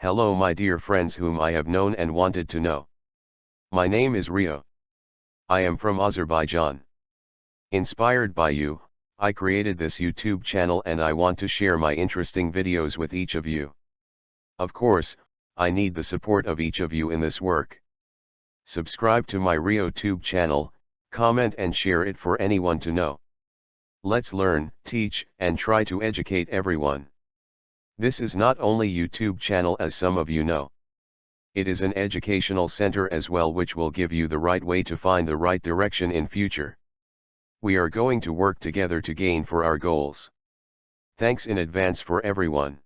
Hello my dear friends whom I have known and wanted to know. My name is Rio. I am from Azerbaijan. Inspired by you, I created this YouTube channel and I want to share my interesting videos with each of you. Of course, I need the support of each of you in this work. Subscribe to my Rio Tube channel, comment and share it for anyone to know. Let's learn, teach, and try to educate everyone. This is not only YouTube channel as some of you know. It is an educational center as well which will give you the right way to find the right direction in future. We are going to work together to gain for our goals. Thanks in advance for everyone.